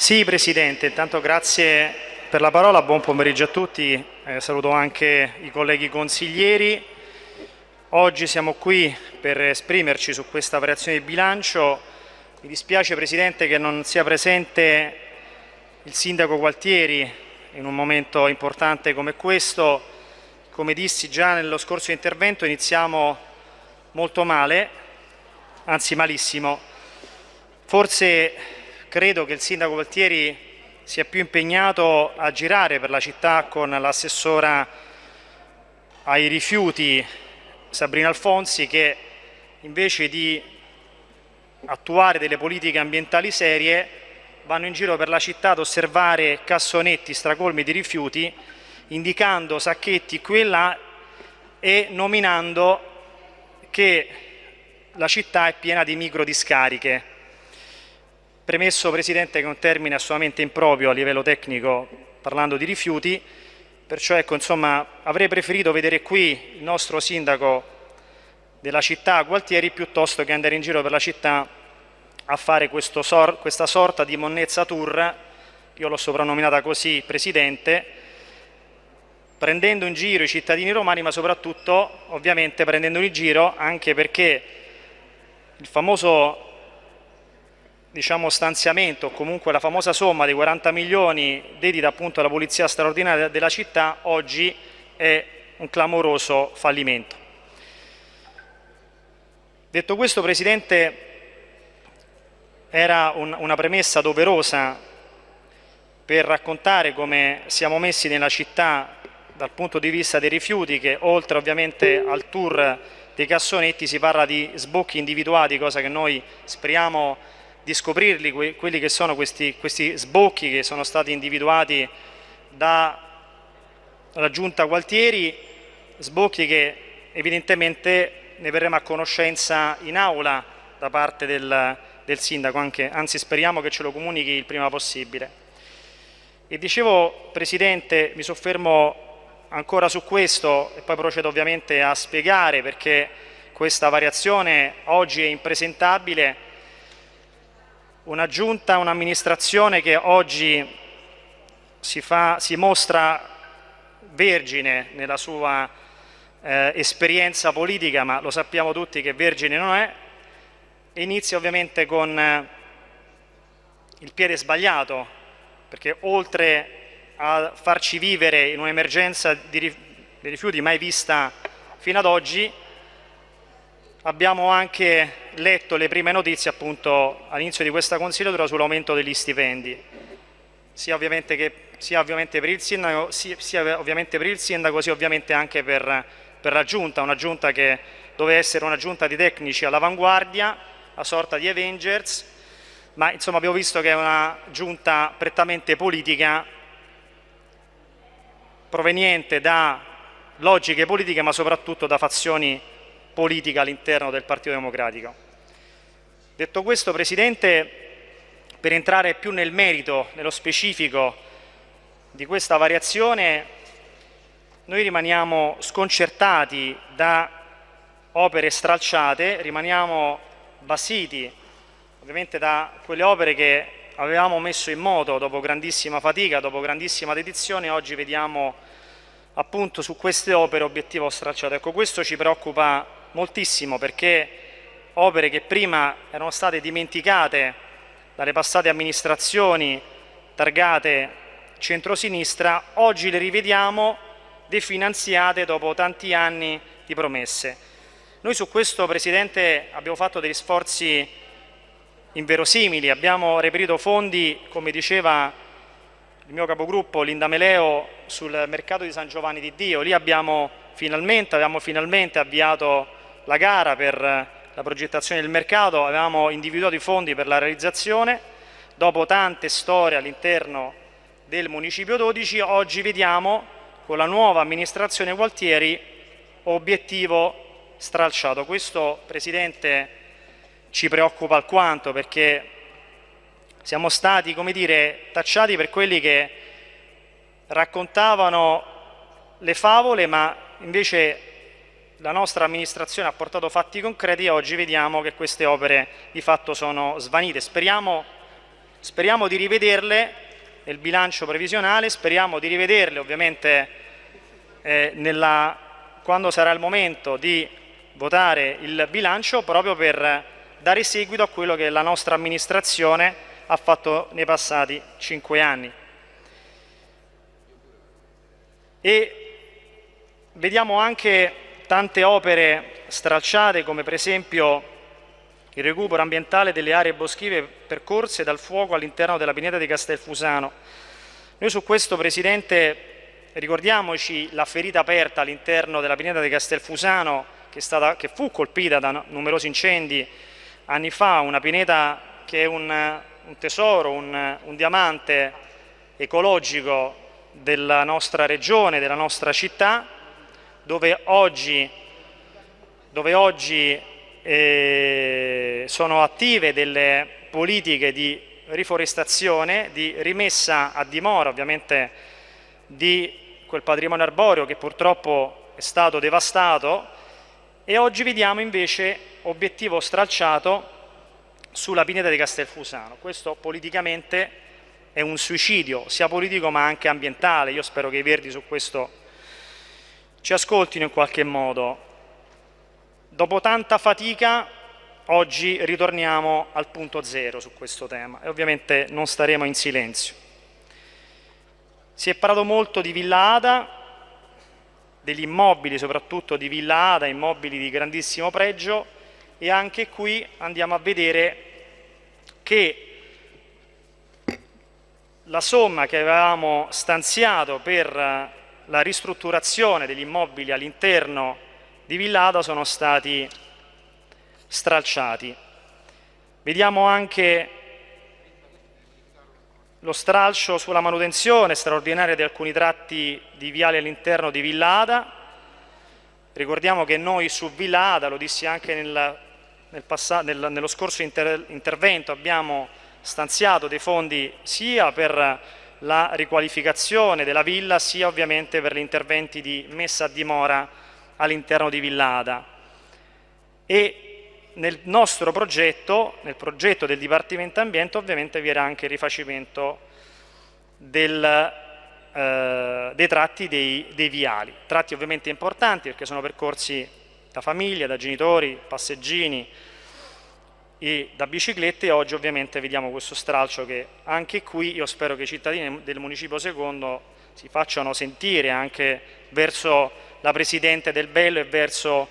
Sì, Presidente, intanto grazie per la parola, buon pomeriggio a tutti, eh, saluto anche i colleghi consiglieri. Oggi siamo qui per esprimerci su questa variazione di bilancio. Mi dispiace Presidente che non sia presente il Sindaco Gualtieri in un momento importante come questo. Come dissi già nello scorso intervento iniziamo molto male, anzi malissimo. Forse credo che il Sindaco Gualtieri sia più impegnato a girare per la città con l'assessora ai rifiuti Sabrina Alfonsi che invece di attuare delle politiche ambientali serie vanno in giro per la città ad osservare cassonetti stracolmi di rifiuti indicando sacchetti qui e là e nominando che la città è piena di microdiscariche. Premesso Presidente che è un termine assolutamente improprio a livello tecnico parlando di rifiuti, perciò ecco, insomma, avrei preferito vedere qui il nostro sindaco della città Gualtieri piuttosto che andare in giro per la città a fare sor questa sorta di monnezza tour, io l'ho soprannominata così Presidente, prendendo in giro i cittadini romani ma soprattutto ovviamente prendendo in giro anche perché il famoso diciamo, stanziamento comunque la famosa somma dei 40 milioni dedita appunto alla polizia straordinaria della città oggi è un clamoroso fallimento. Detto questo Presidente era un, una premessa doverosa per raccontare come siamo messi nella città dal punto di vista dei rifiuti che oltre ovviamente al tour dei cassonetti si parla di sbocchi individuati, cosa che noi speriamo di scoprirli, quelli che sono questi, questi sbocchi che sono stati individuati dalla Giunta Gualtieri, sbocchi che evidentemente ne verremo a conoscenza in aula da parte del, del sindaco, anche, anzi speriamo che ce lo comunichi il prima possibile. E dicevo, Presidente, mi soffermo ancora su questo e poi procedo ovviamente a spiegare perché questa variazione oggi è impresentabile. Una giunta, un'amministrazione che oggi si, fa, si, mostra vergine nella sua eh, esperienza politica, ma lo sappiamo tutti che vergine non è, inizia ovviamente con eh, il piede sbagliato, perché oltre a farci vivere in un'emergenza di rifiuti mai vista fino ad oggi, abbiamo anche letto le prime notizie appunto all'inizio di questa consigliatura sull'aumento degli stipendi, sia ovviamente, che, sia ovviamente, per il sindaco, sia, sia ovviamente per il sindaco, sia ovviamente anche per, per la giunta, una giunta che doveva essere una giunta di tecnici all'avanguardia, a sorta di Avengers, ma insomma abbiamo visto che è una giunta prettamente politica proveniente da logiche politiche ma soprattutto da fazioni politiche all'interno del Partito Democratico. Detto questo, Presidente, per entrare più nel merito, nello specifico di questa variazione, noi rimaniamo sconcertati da opere stralciate, rimaniamo basiti ovviamente da quelle opere che avevamo messo in moto dopo grandissima fatica, dopo grandissima dedizione, oggi vediamo appunto su queste opere obiettivo stracciato. Ecco, questo ci preoccupa moltissimo perché opere che prima erano state dimenticate dalle passate amministrazioni targate centrosinistra, oggi le rivediamo definanziate dopo tanti anni di promesse. Noi su questo, Presidente, abbiamo fatto degli sforzi inverosimili. Abbiamo reperito fondi, come diceva il mio capogruppo Linda Meleo, sul mercato di San Giovanni di Dio. Lì abbiamo finalmente, abbiamo finalmente avviato la gara per la progettazione del mercato, avevamo individuato i fondi per la realizzazione. Dopo tante storie all'interno del Municipio 12, oggi vediamo con la nuova amministrazione Gualtieri obiettivo stralciato. Questo, Presidente, ci preoccupa alquanto perché siamo stati, come dire, tacciati per quelli che raccontavano le favole, ma invece la nostra amministrazione ha portato fatti concreti e oggi vediamo che queste opere di fatto sono svanite. Speriamo Speriamo di rivederle nel bilancio previsionale, speriamo di rivederle ovviamente eh, nella, quando sarà il momento di votare il bilancio proprio per dare seguito a quello che la nostra amministrazione ha fatto nei passati cinque anni. E vediamo anche tante opere stralciate come per esempio il recupero ambientale delle aree boschive percorse dal fuoco all'interno della pineta di Castelfusano. Noi su questo, Presidente, ricordiamoci la ferita aperta all'interno della pineta di Castelfusano che, stata, che, fu colpita da numerosi incendi anni fa, una pineta che è un, un tesoro, un, un diamante ecologico della nostra regione, della nostra città, dove oggi, dove oggi eh, sono attive delle politiche di riforestazione, di rimessa a dimora ovviamente di quel patrimonio arboreo che purtroppo è stato devastato e oggi vediamo invece obiettivo stralciato sulla pineta di Castelfusano. Questo politicamente è un suicidio, sia politico ma anche ambientale. Io spero che i Verdi su questo ci ascoltino in qualche modo. Dopo tanta fatica oggi ritorniamo al punto zero su questo tema e ovviamente non staremo in silenzio. Si è parlato molto di Villa Ada, degli immobili soprattutto di Villa Ada, immobili di grandissimo pregio e anche qui andiamo a vedere che la somma che avevamo stanziato per la ristrutturazione degli immobili all'interno di Villada sono stati stralciati. Vediamo anche lo stralcio sulla manutenzione straordinaria di alcuni tratti di viale all'interno di Villada. Ricordiamo che noi su Villada, lo dissi anche nel, nel nel, nello scorso inter intervento, abbiamo stanziato dei fondi sia per la riqualificazione della villa sia ovviamente per gli interventi di messa a dimora all'interno di Villada. E nel nostro progetto, nel progetto del Dipartimento Ambiente ovviamente vi era anche il rifacimento del, eh, dei tratti dei, dei, viali, tratti ovviamente importanti perché sono percorsi da famiglia, da genitori, passeggini e da biciclette oggi ovviamente vediamo questo stralcio che anche qui io spero che i cittadini del Municipio Secondo si facciano sentire anche verso la Presidente del Bello e verso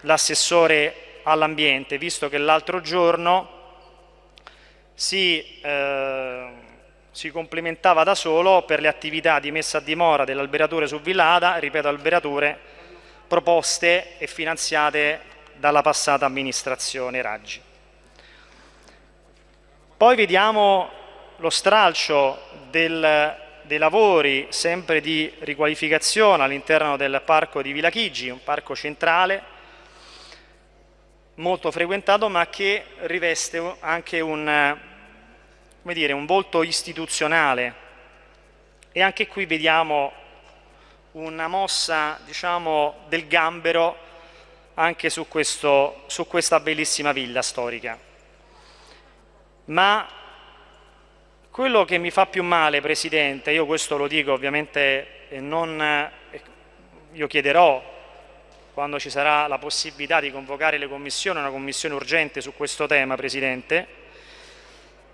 l'assessore all'ambiente, visto che l'altro giorno si, eh, si, complimentava da solo per le attività di messa a dimora dell'alberatore su Villada, ripeto alberature proposte e finanziate dalla passata amministrazione Raggi. Poi vediamo lo stralcio del dei lavori sempre di riqualificazione all'interno del parco di Villa Chigi, un parco centrale molto frequentato ma che riveste anche un, dire, un volto istituzionale e anche qui vediamo una mossa diciamo, del gambero anche su, questo, su questa bellissima villa storica. Ma quello che mi fa più male, Presidente, io questo lo dico ovviamente e non, io chiederò quando ci sarà la possibilità di convocare le commissioni, una commissione urgente su questo tema, Presidente,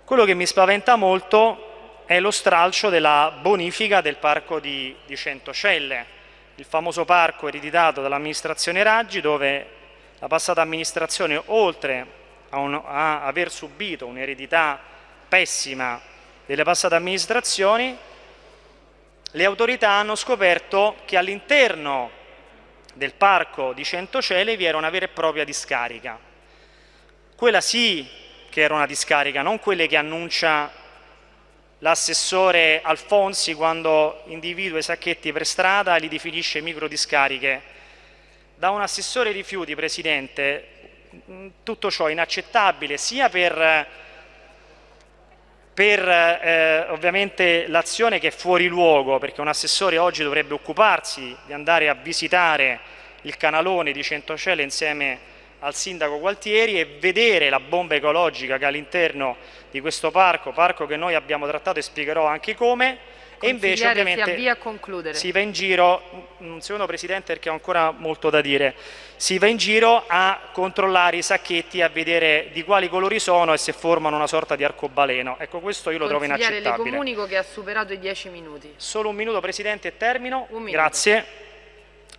quello che mi spaventa molto è lo stralcio della bonifica del parco di, di Centocelle, il famoso parco ereditato dall'amministrazione Raggi dove la passata amministrazione oltre a, un, a aver subito un'eredità pessima delle passate amministrazioni, le autorità hanno scoperto che all'interno del parco di Centocele vi era una vera e propria discarica. Quella sì che era una discarica, non quelle che annuncia l'assessore Alfonsi quando individua i sacchetti per strada e li definisce micro discariche. Da un assessore rifiuti, Presidente, tutto ciò è inaccettabile sia per per eh, ovviamente l'azione che è fuori luogo, perché un assessore oggi dovrebbe occuparsi di andare a visitare il canalone di Centocelle insieme al sindaco Gualtieri e vedere la bomba ecologica che all'interno di questo parco, parco che noi abbiamo trattato e spiegherò anche come, e invece ovviamente si si va in giro, un secondo Presidente perché ho ancora molto da dire, si va in giro a controllare i sacchetti, a vedere di quali colori sono e se formano una sorta di arcobaleno. Ecco questo io lo trovo inaccettabile. le comunico che ha superato i dieci minuti. Solo un minuto Presidente e termino. Un minuto. Grazie.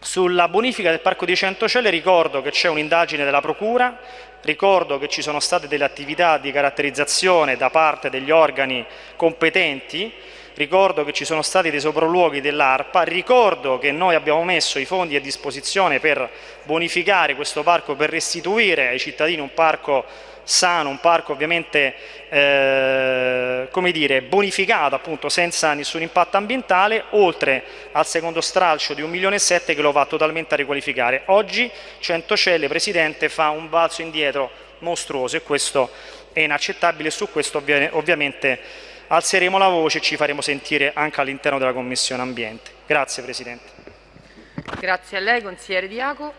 Sulla bonifica del Parco di Centocelle ricordo che c'è un'indagine della Procura, ricordo che ci sono state delle attività di caratterizzazione da parte degli organi competenti ricordo che ci sono stati dei sopralluoghi dell'ARPA, ricordo che noi abbiamo messo i fondi a disposizione per bonificare questo parco, per restituire ai cittadini un parco sano, un parco ovviamente eh, come dire, bonificato appunto senza nessun impatto ambientale, oltre al secondo stralcio di 1 milione e 7 che lo va totalmente a riqualificare. Oggi Centocelle, Presidente, fa un balzo indietro mostruoso e questo è inaccettabile su questo ovviamente alzeremo la voce e ci faremo sentire anche all'interno della Commissione Ambiente. Grazie Presidente. Grazie a lei, consigliere Diaco.